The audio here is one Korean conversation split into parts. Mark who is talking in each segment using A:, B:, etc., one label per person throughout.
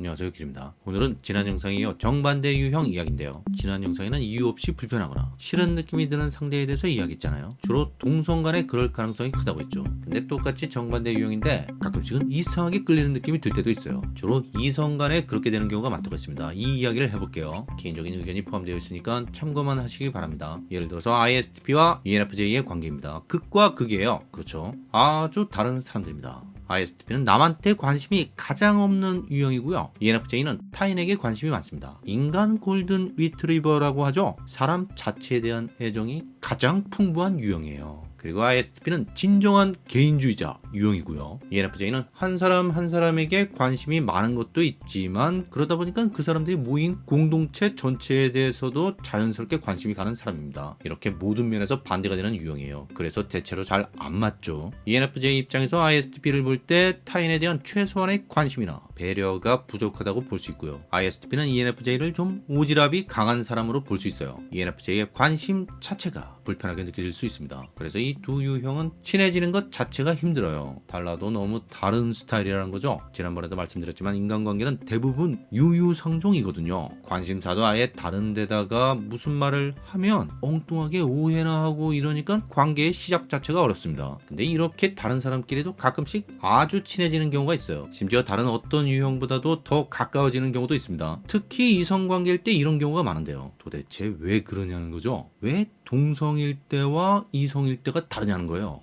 A: 안녕하세요 길입니다. 오늘은 지난 영상에 이어 정반대 유형 이야기인데요. 지난 영상에는 이유 없이 불편하거나 싫은 느낌이 드는 상대에 대해서 이야기했잖아요. 주로 동성 간에 그럴 가능성이 크다고 했죠. 근데 똑같이 정반대 유형인데 가끔씩은 이상하게 끌리는 느낌이 들 때도 있어요. 주로 이성 간에 그렇게 되는 경우가 많다고 했습니다. 이 이야기를 해볼게요. 개인적인 의견이 포함되어 있으니까 참고만 하시기 바랍니다. 예를 들어서 ISTP와 ENFJ의 관계입니다. 극과 극이에요. 그렇죠. 아주 다른 사람들입니다 ISTP는 남한테 관심이 가장 없는 유형이고요. ENFJ는 타인에게 관심이 많습니다. 인간 골든 리트리버라고 하죠. 사람 자체에 대한 애정이 가장 풍부한 유형이에요. 그리고 ISTP는 진정한 개인주의자 유형이고요. ENFJ는 한 사람 한 사람에게 관심이 많은 것도 있지만 그러다 보니까 그 사람들이 모인 공동체 전체에 대해서도 자연스럽게 관심이 가는 사람입니다. 이렇게 모든 면에서 반대가 되는 유형이에요. 그래서 대체로 잘 안 맞죠. ENFJ 입장에서 ISTP를 볼 때 타인에 대한 최소한의 관심이나 배려가 부족하다고 볼 수 있고요. ISTP는 ENFJ를 좀 오지랖이 강한 사람으로 볼 수 있어요. ENFJ의 관심 자체가 불편하게 느껴질 수 있습니다. 그래서 이 두 유형은 친해지는 것 자체가 힘들어요. 달라도 너무 다른 스타일이라는 거죠. 지난번에도 말씀드렸지만 인간관계는 대부분 유유상종이거든요. 관심사도 아예 다른 데다가 무슨 말을 하면 엉뚱하게 오해나 하고 이러니까 관계의 시작 자체가 어렵습니다. 근데 이렇게 다른 사람끼리도 가끔씩 아주 친해지는 경우가 있어요. 심지어 다른 어떤 유형보다도 더 가까워지는 경우도 있습니다. 특히 이성관계일 때 이런 경우가 많은데요. 도대체 왜 그러냐는 거죠? 왜 동성일 때와 이성일 때가 다르냐는 거예요.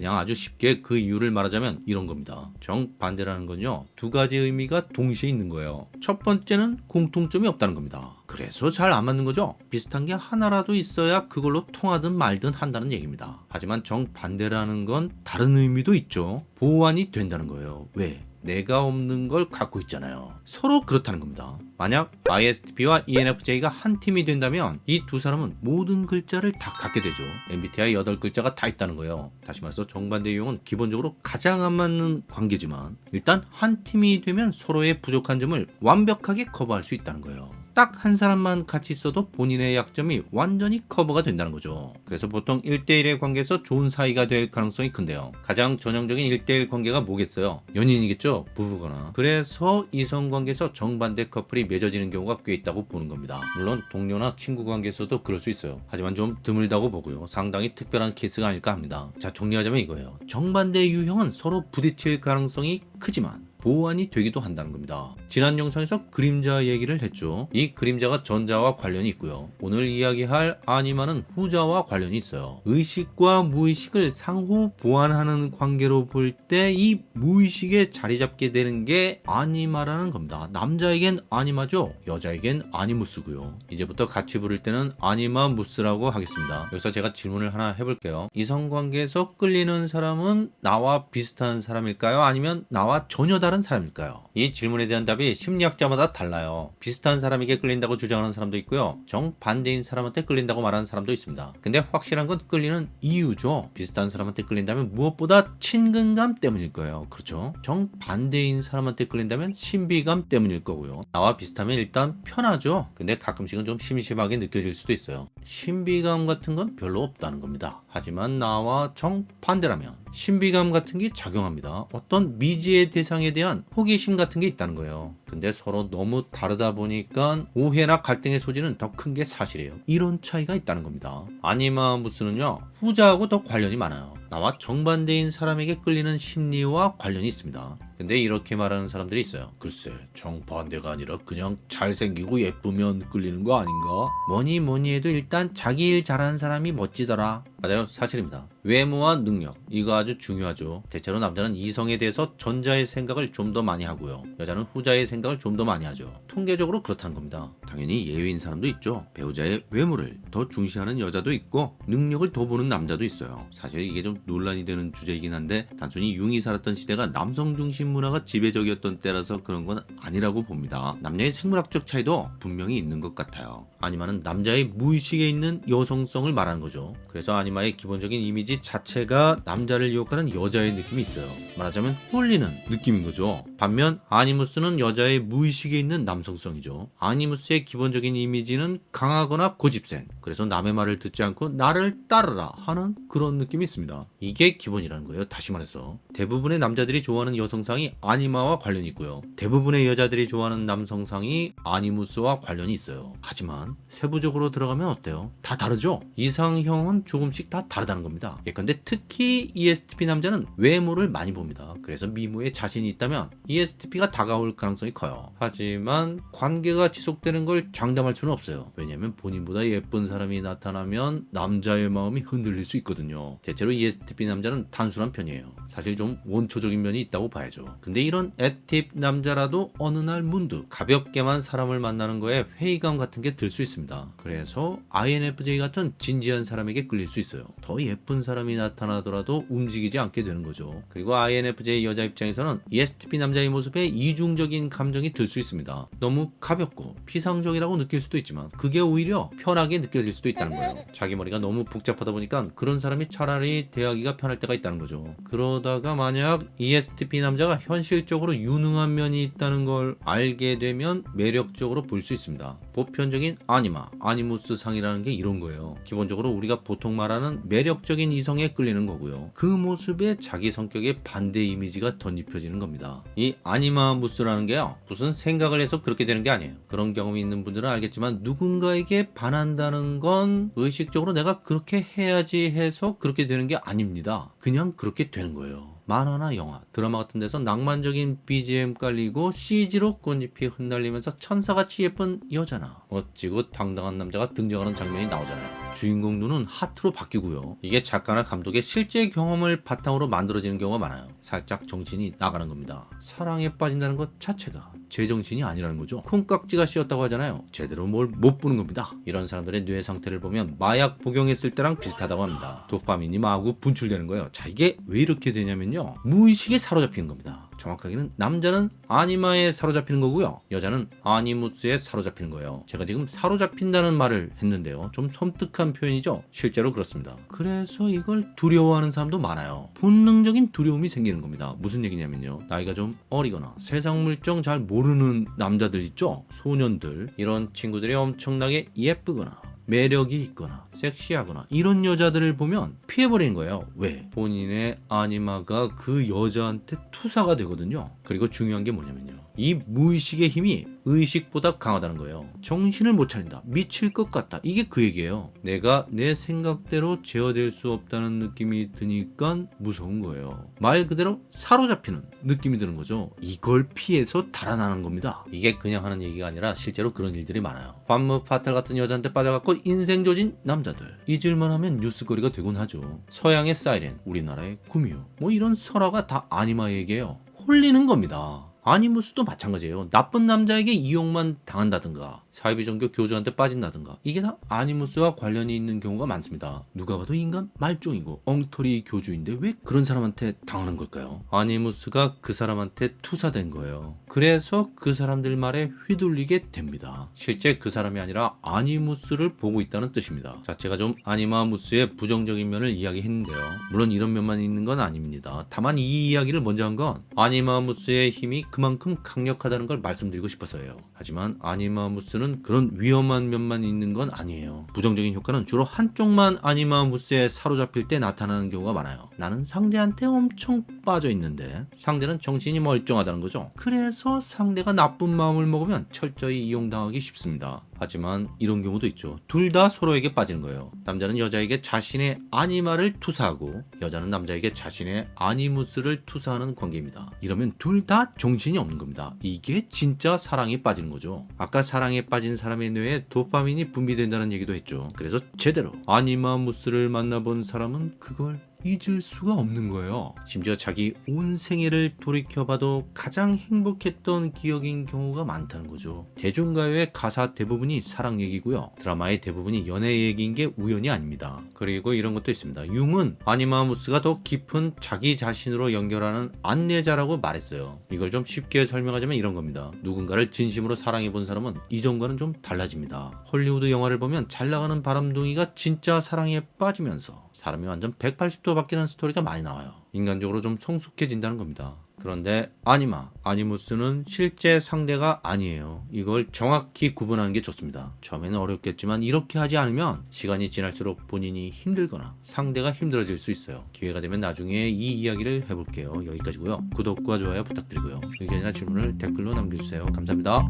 A: 그냥 아주 쉽게 그 이유를 말하자면 이런 겁니다. 정반대라는 건요. 두 가지 의미가 동시에 있는 거예요. 첫 번째는 공통점이 없다는 겁니다. 그래서 잘 안 맞는 거죠. 비슷한 게 하나라도 있어야 그걸로 통하든 말든 한다는 얘기입니다. 하지만 정반대라는 건 다른 의미도 있죠. 보완이 된다는 거예요. 왜? 내가 없는 걸 갖고 있잖아요. 서로 그렇다는 겁니다. 만약 ISTP와 ENFJ가 한 팀이 된다면 이 두 사람은 모든 글자를 다 갖게 되죠. MBTI 8글자가 다 있다는 거예요. 다시 말해서 정반대 유형은 기본적으로 가장 안 맞는 관계지만 일단 한 팀이 되면 서로의 부족한 점을 완벽하게 커버할 수 있다는 거예요. 딱 한 사람만 같이 있어도 본인의 약점이 완전히 커버가 된다는 거죠. 그래서 보통 1대1의 관계에서 좋은 사이가 될 가능성이 큰데요. 가장 전형적인 1대1 관계가 뭐겠어요? 연인이겠죠? 부부거나. 그래서 이성관계에서 정반대 커플이 맺어지는 경우가 꽤 있다고 보는 겁니다. 물론 동료나 친구 관계에서도 그럴 수 있어요. 하지만 좀 드물다고 보고요. 상당히 특별한 케이스가 아닐까 합니다. 자 정리하자면 이거예요. 정반대 유형은 서로 부딪힐 가능성이 크지만 보완이 되기도 한다는 겁니다. 지난 영상에서 그림자 얘기를 했죠. 이 그림자가 전자와 관련이 있고요. 오늘 이야기할 아니마는 후자와 관련이 있어요. 의식과 무의식을 상호 보완하는 관계로 볼 때 이 무의식에 자리 잡게 되는 게 아니마라는 겁니다. 남자에겐 아니마죠. 여자에겐 아니무스고요. 이제부터 같이 부를 때는 아니마 무스라고 하겠습니다. 여기서 제가 질문을 하나 해볼게요. 이성관계에서 끌리는 사람은 나와 비슷한 사람일까요? 아니면 나와 전혀 다른 사람일까요? 이 질문에 대한 답이 심리학자마다 달라요. 비슷한 사람에게 끌린다고 주장하는 사람도 있고요. 정반대인 사람한테 끌린다고 말하는 사람도 있습니다. 근데 확실한 건 끌리는 이유죠. 비슷한 사람한테 끌린다면 무엇보다 친근감 때문일 거예요. 그렇죠? 정반대인 사람한테 끌린다면 신비감 때문일 거고요. 나와 비슷하면 일단 편하죠. 근데 가끔씩은 좀 심심하게 느껴질 수도 있어요. 신비감 같은 건 별로 없다는 겁니다. 하지만 나와 정반대라면 신비감 같은 게 작용합니다. 어떤 미지의 대상에 대한 호기심 같은 게 있다는 거예요. 근데 서로 너무 다르다 보니까 오해나 갈등의 소지는 더 큰 게 사실이에요. 이런 차이가 있다는 겁니다. 아니마무스는요 후자하고 더 관련이 많아요. 나와 정반대인 사람에게 끌리는 심리와 관련이 있습니다. 근데 이렇게 말하는 사람들이 있어요. 글쎄 정반대가 아니라 그냥 잘생기고 예쁘면 끌리는 거 아닌가? 뭐니 뭐니 해도 일단 자기 일 잘하는 사람이 멋지더라. 맞아요 사실입니다. 외모와 능력 이거 아주 중요하죠. 대체로 남자는 이성에 대해서 전자의 생각을 좀 더 많이 하고요. 여자는 후자의 생각을 좀 더 많이 하죠. 통계적으로 그렇다는 겁니다. 당연히 예외인 사람도 있죠. 배우자의 외모를 더 중시하는 여자도 있고 능력을 더 보는 남자도 있어요. 사실 이게 좀 논란이 되는 주제이긴 한데 단순히 융이 살았던 시대가 남성 중심 문화가 지배적이었던 때라서 그런 건 아니라고 봅니다. 남녀의 생물학적 차이도 분명히 있는 것 같아요. 아니마는 남자의 무의식에 있는 여성성을 말하는 거죠. 그래서 아니마의 기본적인 이미지 자체가 남자를 유혹하는 여자의 느낌이 있어요. 말하자면 홀리는 느낌인 거죠. 반면 아니무스는 여자의 무의식에 있는 남성성이죠. 아니무스의 기본적인 이미지는 강하거나 고집센. 그래서 남의 말을 듣지 않고 나를 따르라 하는 그런 느낌이 있습니다. 이게 기본이라는 거예요. 다시 말해서 대부분의 남자들이 좋아하는 여성상이 아니마와 관련이 있고요. 대부분의 여자들이 좋아하는 남성상이 아니무스와 관련이 있어요. 하지만 세부적으로 들어가면 어때요? 다 다르죠? 이상형은 조금씩 다 다르다는 겁니다. 예컨대 특히 ESTP 남자는 외모를 많이 봅니다. 그래서 미모에 자신이 있다면 ESTP가 다가올 가능성이 커요. 하지만 관계가 지속되는 걸 장담할 수는 없어요. 왜냐하면 본인보다 예쁜 사람이 나타나면 남자의 마음이 흔들릴 수 있거든요. 대체로 ESTP 남자는 단순한 편이에요. 사실 좀 원초적인 면이 있다고 봐야죠. 근데 이런 애팁 남자라도 어느 날 문득 가볍게만 사람을 만나는 거에 회의감 같은 게 들 수 있습니다. 그래서 INFJ 같은 진지한 사람에게 끌릴 수 있어요. 더 예쁜 사람이 나타나더라도 움직이지 않게 되는 거죠. 그리고 INFJ 여자 입장에서는 ESTP 남자의 모습에 이중적인 감정이 들 수 있습니다. 너무 가볍고 피상적이라고 느낄 수도 있지만 그게 오히려 편하게 느껴질 수도 있다는 거예요. 자기 머리가 너무 복잡하다 보니까 그런 사람이 차라리 대하기가 편할 때가 있다는 거죠. 그러다가 만약 ESTP 남자가 현실적으로 유능한 면이 있다는 걸 알게 되면 매력적으로 볼 수 있습니다. 보편적인 아니마, 아니무스 상이라는 게 이런 거예요. 기본적으로 우리가 보통 말하는 매력적인 이성에 끌리는 거고요. 그 모습에 자기 성격의 반대 이미지가 덧입혀지는 겁니다. 이 아니마 무스라는 게요. 무슨 생각을 해서 그렇게 되는 게 아니에요. 그런 경험이 있는 분들은 알겠지만 누군가에게 반한다는 건 의식적으로 내가 그렇게 해야지 해서 그렇게 되는 게 아닙니다. 그냥 그렇게 되는 거예요. 만화나 영화, 드라마 같은 데서 낭만적인 BGM 깔리고 CG로 꽃잎이 흩날리면서 천사같이 예쁜 여자나 멋지고 당당한 남자가 등장하는 장면이 나오잖아요. 주인공 눈은 하트로 바뀌고요. 이게 작가나 감독의 실제 경험을 바탕으로 만들어지는 경우가 많아요. 살짝 정신이 나가는 겁니다. 사랑에 빠진다는 것 자체가 제정신이 아니라는 거죠. 콩깍지가 씌었다고 하잖아요. 제대로 뭘 못 보는 겁니다. 이런 사람들의 뇌 상태를 보면 마약 복용했을 때랑 비슷하다고 합니다. 도파민이 마구 분출되는 거예요. 자 이게 왜 이렇게 되냐면요. 무의식에 사로잡히는 겁니다. 정확하게는 남자는 아니마에 사로잡히는 거고요. 여자는 아니무스에 사로잡히는 거예요. 제가 지금 사로잡힌다는 말을 했는데요. 좀 섬뜩한 표현이죠. 실제로 그렇습니다. 그래서 이걸 두려워하는 사람도 많아요. 본능적인 두려움이 생기는 겁니다. 무슨 얘기냐면요. 나이가 좀 어리거나 세상 물정 잘 모르는 남자들 있죠. 소년들 이런 친구들이 엄청나게 예쁘거나 매력이 있거나 섹시하거나 이런 여자들을 보면 피해버리는 거예요. 왜? 본인의 아니마가 그 여자한테 투사가 되거든요. 그리고 중요한 게 뭐냐면요. 이 무의식의 힘이 의식보다 강하다는 거예요. 정신을 못 차린다. 미칠 것 같다. 이게 그 얘기예요. 내가 내 생각대로 제어될 수 없다는 느낌이 드니까 무서운 거예요. 말 그대로 사로잡히는 느낌이 드는 거죠. 이걸 피해서 달아나는 겁니다. 이게 그냥 하는 얘기가 아니라 실제로 그런 일들이 많아요. 밤무 파탈 같은 여자한테 빠져갖고 인생 조진 남자들. 잊을만 하면 뉴스거리가 되곤 하죠. 서양의 사이렌, 우리나라의 구미호. 뭐 이런 설화가 다 아니마 얘기예요. 홀리는 겁니다. 아니무스도 마찬가지예요. 나쁜 남자에게 이용만 당한다든가 사이비 종교 교주한테 빠진다든가 이게 다 아니무스와 관련이 있는 경우가 많습니다. 누가 봐도 인간 말종이고 엉터리 교주인데 왜 그런 사람한테 당하는 걸까요? 아니무스가 그 사람한테 투사된 거예요. 그래서 그 사람들 말에 휘둘리게 됩니다. 실제 그 사람이 아니라 아니무스를 보고 있다는 뜻입니다. 자, 제가 좀 아니마무스의 부정적인 면을 이야기했는데요. 물론 이런 면만 있는 건 아닙니다. 다만 이 이야기를 먼저 한 건 아니마무스의 힘이 그만큼 강력하다는 걸 말씀드리고 싶어서예요. 하지만 아니마무스는 그런 위험한 면만 있는 건 아니에요. 부정적인 효과는 주로 한쪽만 아니마무스에 사로잡힐 때 나타나는 경우가 많아요. 나는 상대한테 엄청 빠져 있는데 상대는 정신이 멀쩡하다는 거죠. 그래서 상대가 나쁜 마음을 먹으면 철저히 이용당하기 쉽습니다. 하지만 이런 경우도 있죠. 둘 다 서로에게 빠지는 거예요. 남자는 여자에게 자신의 아니마를 투사하고 여자는 남자에게 자신의 아니무스를 투사하는 관계입니다. 이러면 둘 다 정신이 없는 겁니다. 이게 진짜 사랑에 빠지는 거죠. 아까 사랑에 빠진 사람의 뇌에 도파민이 분비된다는 얘기도 했죠. 그래서 제대로 아니마무스를 만나본 사람은 그걸 잊을 수가 없는 거예요. 심지어 자기 온 생애를 돌이켜봐도 가장 행복했던 기억인 경우가 많다는 거죠. 대중가요의 가사 대부분이 사랑 얘기고요. 드라마의 대부분이 연애 얘기인 게 우연이 아닙니다. 그리고 이런 것도 있습니다. 융은 아니마무스가 더 깊은 자기 자신으로 연결하는 안내자라고 말했어요. 이걸 좀 쉽게 설명하자면 이런 겁니다. 누군가를 진심으로 사랑해 본 사람은 이전과는 좀 달라집니다. 헐리우드 영화를 보면 잘 나가는 바람둥이가 진짜 사랑에 빠지면서 사람이 완전 180도 바뀌는 스토리가 많이 나와요. 인간적으로 좀 성숙해진다는 겁니다. 그런데 아니마, 아니무스는 실제 상대가 아니에요. 이걸 정확히 구분하는 게 좋습니다. 처음에는 어렵겠지만 이렇게 하지 않으면 시간이 지날수록 본인이 힘들거나 상대가 힘들어질 수 있어요. 기회가 되면 나중에 이 이야기를 해볼게요. 여기까지고요. 구독과 좋아요 부탁드리고요. 의견이나 질문을 댓글로 남겨주세요. 감사합니다.